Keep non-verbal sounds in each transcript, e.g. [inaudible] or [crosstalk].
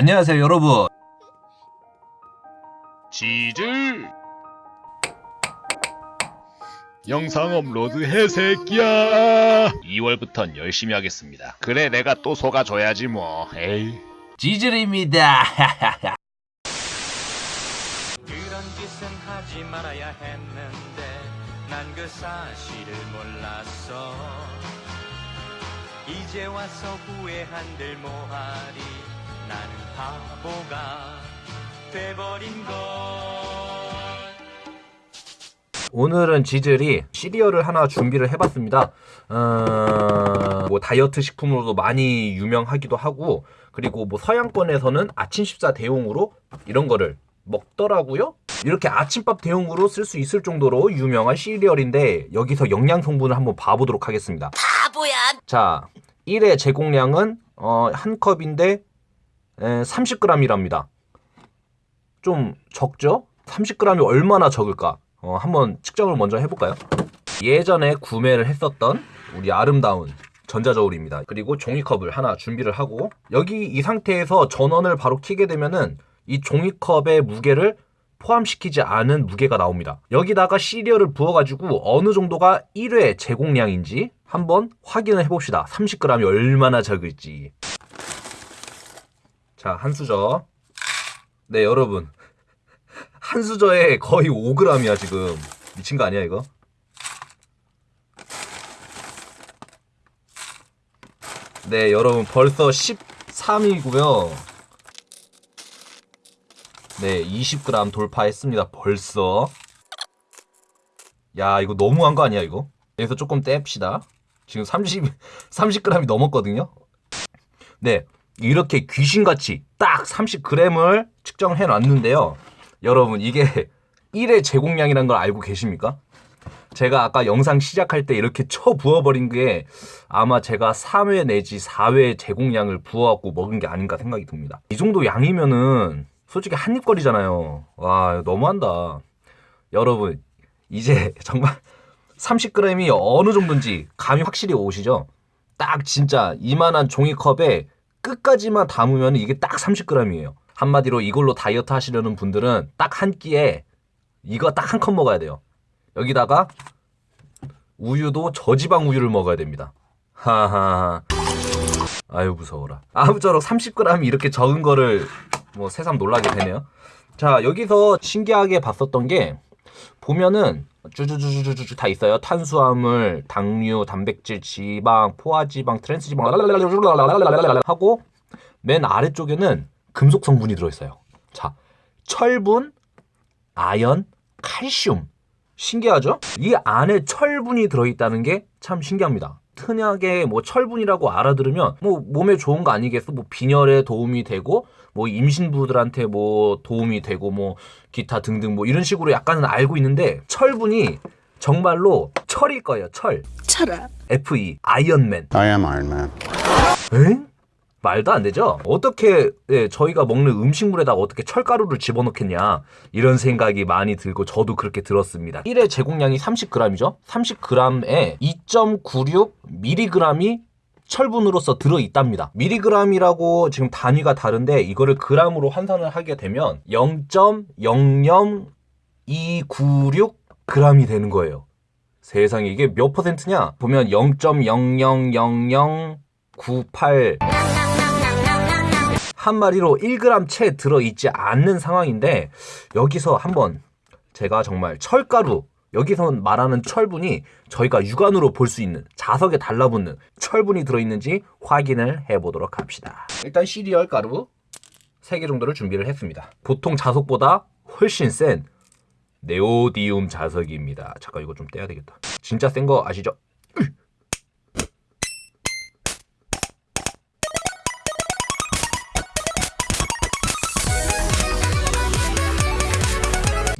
안녕하세요 여러분. 지질. 영상 업로드 해 새끼야. 2월부턴 열심히 하겠습니다. 그래 내가 또 속아줘야지 뭐. 에이. 지질입니다. 그런 짓은 하지 말아야 했는데 난 그 사실을 몰랐어. 이제 와서 후회한들 뭐하리 나는 바보가 돼버린 걸. 오늘은 지질이 시리얼을 하나 준비를 해봤습니다. 어... 뭐 다이어트 식품으로도 많이 유명하기도 하고 그리고 뭐 서양권에서는 아침 식사 대용으로 이런 거를 먹더라고요. 이렇게 아침밥 대용으로 쓸 수 있을 정도로 유명한 시리얼인데 여기서 영양 성분을 한번 봐보도록 하겠습니다. 바보야. 자, 1의 제공량은 어, 한 컵인데 30g이랍니다. 좀 적죠? 30g이 얼마나 적을까? 어, 한번 측정을 먼저 해볼까요? 예전에 구매를 했었던 우리 아름다운 전자저울입니다. 그리고 종이컵을 하나 준비를 하고 여기 이 상태에서 전원을 바로 켜게 되면은 이 종이컵의 무게를 포함시키지 않은 무게가 나옵니다. 여기다가 시리얼을 부어가지고 어느 정도가 1회 제공량인지 한번 확인을 해봅시다. 30g이 얼마나 적을지. 자, 한 수저. 네, 여러분. [laughs] 한 수저에 거의 5g이야, 지금. 미친 거 아니야, 이거? 네, 여러분. 벌써 13이고요. 네, 20g 돌파했습니다. 벌써. 야, 이거 너무한 거 아니야, 이거? 여기서 조금 뗍시다. 지금 30, 30g이 [laughs] 넘었거든요. 네, 이렇게 귀신같이 딱 30g을 측정해 놨는데요. 여러분, 이게 1의 제공량이라는 걸 알고 계십니까? 제가 아까 영상 시작할 때 이렇게 쳐 부어버린 게 아마 제가 3회 내지 4회 제공량을 부어갖고 먹은 게 아닌가 생각이 듭니다. 이 정도 양이면은 솔직히 한 입거리잖아요. 와, 너무한다. 여러분, 이제 [laughs] 정말 30g이 어느 정도인지 감이 확실히 오시죠? 딱 진짜 이만한 종이컵에 끝까지만 담으면 이게 딱 30g이에요. 한마디로 이걸로 다이어트 하시려는 분들은 딱 한 끼에 이거 딱 한 컵 먹어야 돼요. 여기다가 우유도 저지방 우유를 먹어야 됩니다. 하하. 아유 무서워라. 아무쪼록 30g이 이렇게 적은 거를 뭐 새삼 놀라게 되네요. 자 여기서 신기하게 봤었던 게 보면은 쭈쭈쭈쭈쭈 다 있어요. 탄수화물, 당류, 단백질, 지방, 포화지방, 트랜스지방 하고 맨 아래쪽에는 금속 성분이 들어있어요. 자, 철분, 아연, 칼슘. 신기하죠? 이 안에 철분이 들어있다는 게 참 신기합니다. 흔하게 뭐 철분이라고 알아들으면 뭐 몸에 좋은 거 아니겠어? 뭐 빈혈에 도움이 되고 뭐 임신부들한테 뭐 도움이 되고 뭐 기타 등등 뭐 이런 식으로 약간은 알고 있는데 철분이 정말로 철일 거예요. 철. 철아. FE 아이언맨. I am Iron Man. 에? 말도 안 되죠? 어떻게 예, 저희가 먹는 음식물에다가 어떻게 철가루를 집어넣겠냐 이런 생각이 많이 들고 저도 그렇게 들었습니다. 1회 제공량이 30g이죠? 30g에 2.96mg이 철분으로서 들어있답니다. 미리그램이라고 지금 단위가 다른데 이거를 그램으로 환산을 하게 되면 0.00296g이 되는 거예요. 세상에 이게 몇 퍼센트냐? 보면 0.000098 한 마리로 1g 채 들어있지 않는 상황인데 여기서 한번 제가 정말 철가루 여기서 말하는 철분이 저희가 육안으로 볼 수 있는 자석에 달라붙는 철분이 들어있는지 확인을 해보도록 합시다. 일단 시리얼 가루 3개 정도를 준비를 했습니다. 보통 자석보다 훨씬 센 네오디움 자석입니다. 잠깐 이거 좀 떼야 되겠다. 진짜 센 거 아시죠?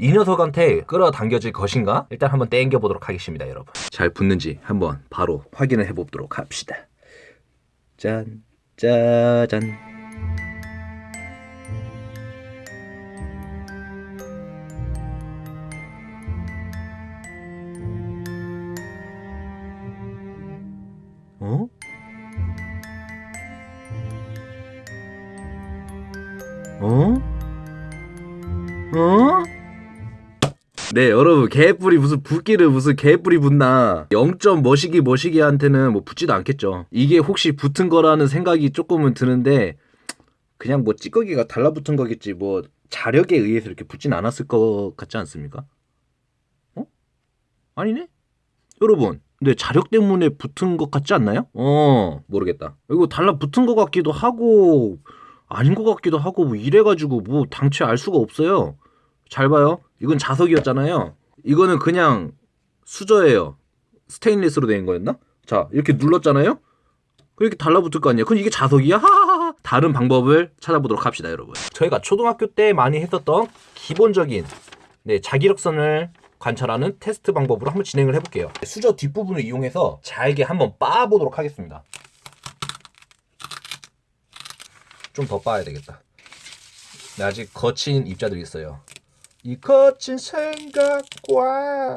이 녀석한테 끌어당겨질 것인가? 일단 한번 땡겨보도록 하겠습니다, 여러분. 잘 붙는지 한번 바로 확인을 해보도록 합시다. 짠, 짜잔. 네 여러분 개뿔이 무슨 붓기를 무슨 개뿔이 붙나 0점 머시기 머시기한테는 뭐 붙지도 않겠죠 이게 혹시 붙은 거라는 생각이 조금은 드는데 그냥 뭐 찌꺼기가 달라붙은 거겠지 뭐 자력에 의해서 이렇게 붙진 않았을 것 같지 않습니까? 어? 아니네? 여러분 근데 자력 때문에 붙은 것 같지 않나요? 어 모르겠다 이거 달라붙은 것 같기도 하고 아닌 것 같기도 하고 뭐 이래가지고 뭐 당최 알 수가 없어요 잘 봐요 이건 자석이었잖아요 이거는 그냥 수저예요 스테인리스로 된 거였나? 자 이렇게 눌렀잖아요 이렇게 달라붙을 거 아니에요 그럼 이게 자석이야? 하하하 다른 방법을 찾아보도록 합시다 여러분 저희가 초등학교 때 많이 했었던 기본적인 네, 자기력선을 관찰하는 테스트 방법으로 한번 진행을 해볼게요. 수저 뒷부분을 이용해서 잘게 한번 빻아보도록 하겠습니다. 좀 더 빻아야 되겠다. 네, 아직 거친 입자들이 있어요. 이 거친 생각과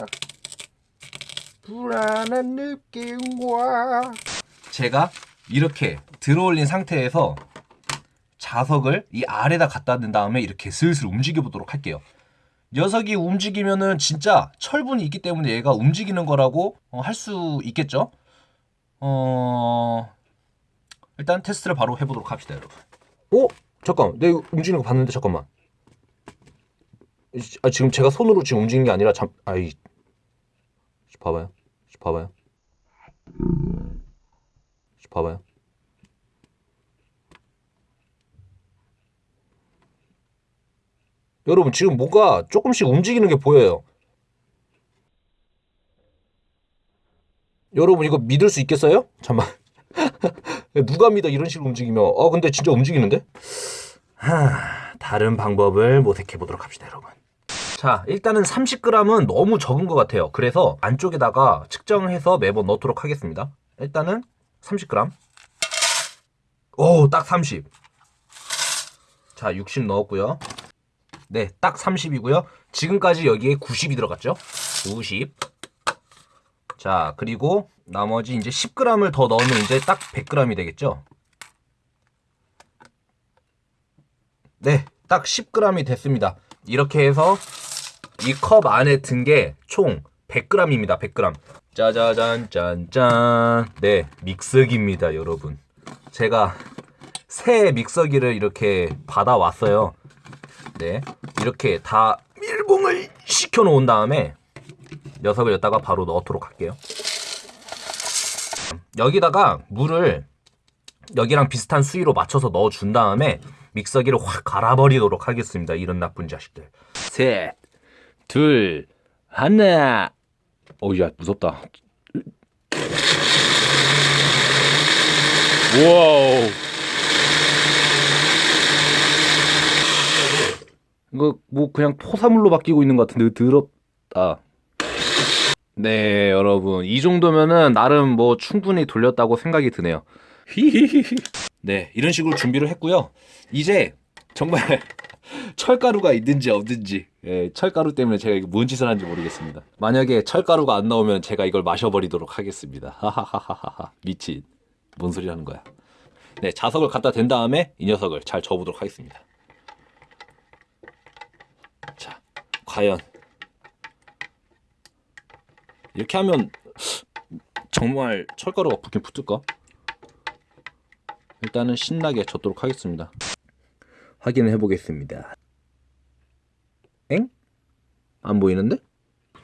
불안한 느낌과 제가 이렇게 들어올린 상태에서 자석을 이 아래다 갖다 댄 다음에 이렇게 슬슬 움직여 보도록 할게요. 녀석이 움직이면은 진짜 철분이 있기 때문에 얘가 움직이는 거라고 어, 할수 있겠죠. 어 일단 테스트를 바로 해보도록 합시다, 여러분. 어 잠깐, 이거 움직이는 거 봤는데 잠깐만. 아, 지금 제가 손으로 지금 움직이는 게 아니라 잠, 아이, 봐봐요, 봐봐요, 봐봐요. 여러분 지금 뭐가 조금씩 움직이는 게 보여요. 여러분 이거 믿을 수 있겠어요? 잠만. [laughs] 누가 믿어 이런 식으로 움직이면? 어 근데 진짜 움직이는데? 하, 다른 방법을 모색해 보도록 합시다, 여러분. 자, 일단은 30g은 너무 적은 것 같아요. 그래서 안쪽에다가 측정해서 매번 넣도록 하겠습니다. 일단은 30g. 오, 딱 30. 자, 60 넣었고요. 네, 딱 30이고요. 지금까지 여기에 90이 들어갔죠? 90. 자, 그리고 나머지 이제 10g을 더 넣으면 이제 딱 100g이 되겠죠? 네, 딱 10g이 됐습니다. 이렇게 해서 이 컵 안에 든 게 총 100g입니다. 100g. 짜자잔 짠짠. 네, 믹서기입니다, 여러분. 제가 새 믹서기를 이렇게 받아왔어요. 네, 이렇게 다 밀봉을 시켜 놓은 다음에 녀석을 여기다가 바로 넣도록 할게요. 여기다가 물을 여기랑 비슷한 수위로 맞춰서 넣어 준 다음에 믹서기를 확 갈아버리도록 하겠습니다. 이런 나쁜 자식들. 셋, 둘, 하나. 어우야 무섭다. 와우. 이거 뭐 그냥 토사물로 바뀌고 있는 것 같은데 더럽다. 네, 여러분. 이 정도면은 나름 뭐 충분히 돌렸다고 생각이 드네요. 네, 이런 식으로 준비를 했고요. 이제 정말 철가루가 있는지 없는지 예, 철가루 때문에 제가 이게 뭔 짓을 하는지 모르겠습니다. 만약에 철가루가 안 나오면 제가 이걸 마셔버리도록 하겠습니다. 하하하하하 미친 뭔 소리 하는 거야? 네, 자석을 갖다 댄 다음에 이 녀석을 잘 저어보도록 하겠습니다. 자, 과연 이렇게 하면 정말 철가루가 붙긴 붙을까? 일단은 신나게 젓도록 하겠습니다. 확인을 해보겠습니다. 엥? 안 보이는데?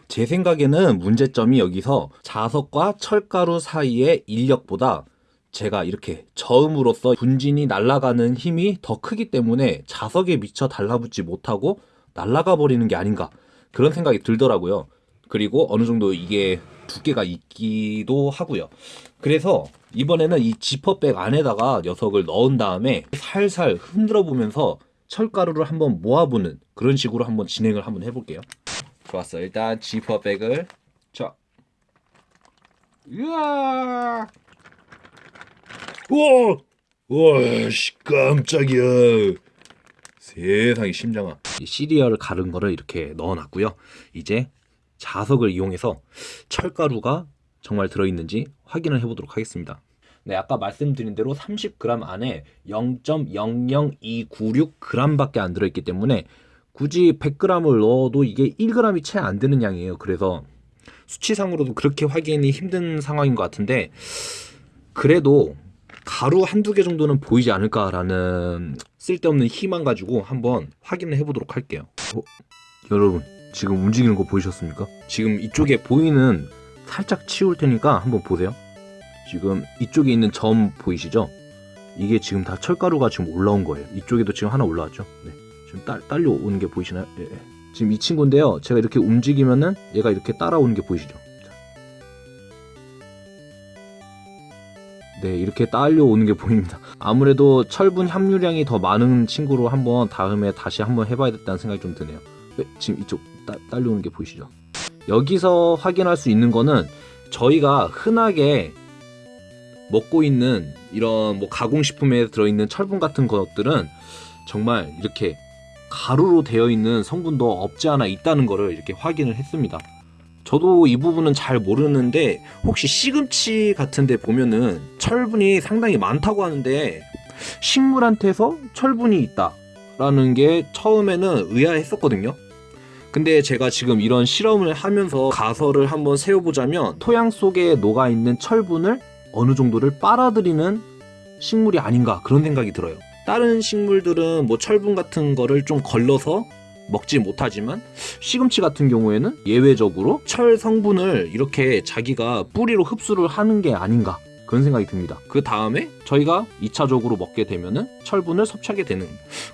제 생각에는 문제점이 여기서 자석과 철가루 사이의 인력보다 제가 이렇게 저음으로써 분진이 날아가는 힘이 더 크기 때문에 자석에 미쳐 달라붙지 못하고 날아가 버리는 게 아닌가 그런 생각이 들더라고요. 그리고 어느 정도 이게 두께가 있기도 하고요. 그래서 이번에는 이 지퍼백 안에다가 녀석을 넣은 다음에 살살 흔들어 보면서 철가루를 한번 모아보는 그런 식으로 한번 진행을 한번 해볼게요. 좋았어. 일단 지퍼백을 자, 으아, 우와, 우와, 씨 깜짝이야. 세상에 심장아. 이 시리얼을 가른 거를 이렇게 넣어놨고요. 이제 자석을 이용해서 철가루가 정말 들어있는지 확인을 해보도록 하겠습니다. 네, 아까 말씀드린 대로 30g 안에 0.00296g밖에 안 들어있기 때문에 굳이 100g을 넣어도 이게 1g이 채 안 되는 양이에요. 그래서 수치상으로도 그렇게 확인이 힘든 상황인 것 같은데 그래도 가루 한두 개 정도는 보이지 않을까라는 쓸데없는 희망 가지고 한번 확인을 해보도록 할게요. 어, 여러분 지금 움직이는 거 보이셨습니까? 지금 이쪽에 보이는 살짝 치울 테니까 한번 보세요. 지금 이쪽에 있는 점 보이시죠? 이게 지금 다 철가루가 지금 올라온 거예요. 이쪽에도 지금 하나 올라왔죠? 네. 지금 딸, 딸려오는 게 보이시나요? 예, 예. 지금 이 친구인데요. 제가 이렇게 움직이면은 얘가 이렇게 따라오는 게 보이시죠? 자. 네, 이렇게 딸려오는 게 보입니다. 아무래도 철분 함유량이 더 많은 친구로 한번 다음에 다시 한번 해봐야겠다는 생각이 좀 드네요. 네, 지금 이쪽 따, 딸려오는 게 보이시죠? 여기서 확인할 수 있는 거는 저희가 흔하게 먹고 있는 이런 뭐 가공식품에 들어있는 철분 같은 것들은 정말 이렇게 가루로 되어 있는 성분도 없지 않아 있다는 거를 이렇게 확인을 했습니다. 저도 이 부분은 잘 모르는데 혹시 시금치 같은 데 보면은 철분이 상당히 많다고 하는데 식물한테서 철분이 있다 라는 게 처음에는 의아했었거든요. 근데 제가 지금 이런 실험을 하면서 가설을 한번 세워보자면 토양 속에 녹아있는 철분을 어느 정도를 빨아들이는 식물이 아닌가 그런 생각이 들어요. 다른 식물들은 뭐 철분 같은 거를 좀 걸러서 먹지 못하지만 시금치 같은 경우에는 예외적으로 철 성분을 이렇게 자기가 뿌리로 흡수를 하는 게 아닌가 그런 생각이 듭니다. 그 다음에 저희가 2차적으로 먹게 되면은 철분을 섭취하게 되는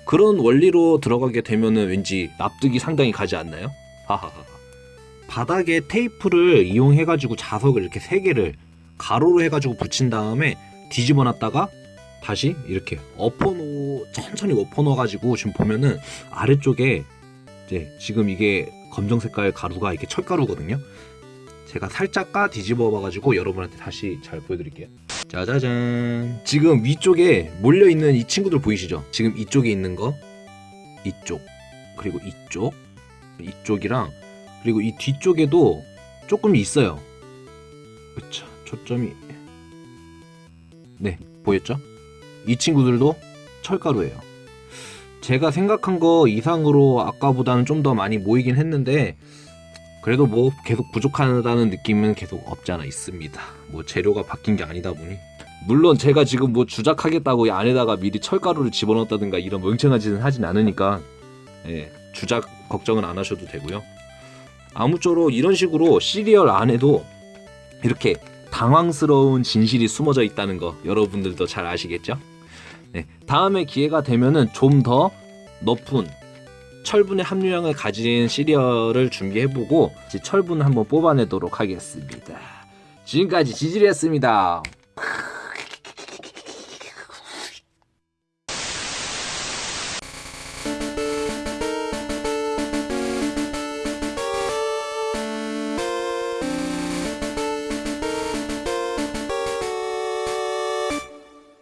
그런 원리로 들어가게 되면은 왠지 납득이 상당히 가지 않나요? 하하하. 바닥에 테이프를 이용해 가지고 자석을 이렇게 세 개를 가로로 해 가지고 붙인 다음에 뒤집어 놨다가 다시 이렇게 엎어놓 천천히 엎어놓아 가지고 지금 보면은 아래쪽에 이제 지금 이게 검정 색깔 가루가 이게 철가루거든요. 제가 살짝 까 뒤집어 봐가지고 여러분한테 다시 잘 보여드릴게요. 짜자잔. 지금 위쪽에 몰려 있는 이 친구들 보이시죠? 지금 이쪽에 있는 거, 이쪽, 그리고 이쪽, 이쪽이랑 그리고 이 뒤쪽에도 조금 있어요. 그쵸. 초점이 네 보였죠? 이 친구들도 철가루예요. 제가 생각한 거 이상으로 아까보다는 좀 더 많이 모이긴 했는데 그래도 뭐 계속 부족하다는 느낌은 계속 없지 않아 있습니다. 뭐 재료가 바뀐 게 아니다 보니 물론 제가 지금 뭐 주작하겠다고 이 안에다가 미리 철가루를 집어넣었다든가 이런 멍청한 짓은 하진 않으니까 예, 주작 걱정은 안 하셔도 되고요. 아무쪼록 이런 식으로 시리얼 안에도 이렇게 당황스러운 진실이 숨어져 있다는 거 여러분들도 잘 아시겠죠? 네, 다음에 기회가 되면은 좀 더 높은 철분의 함유량을 가진 시리얼을 준비해보고 철분을 한번 뽑아내도록 하겠습니다. 지금까지 지질이었습니다.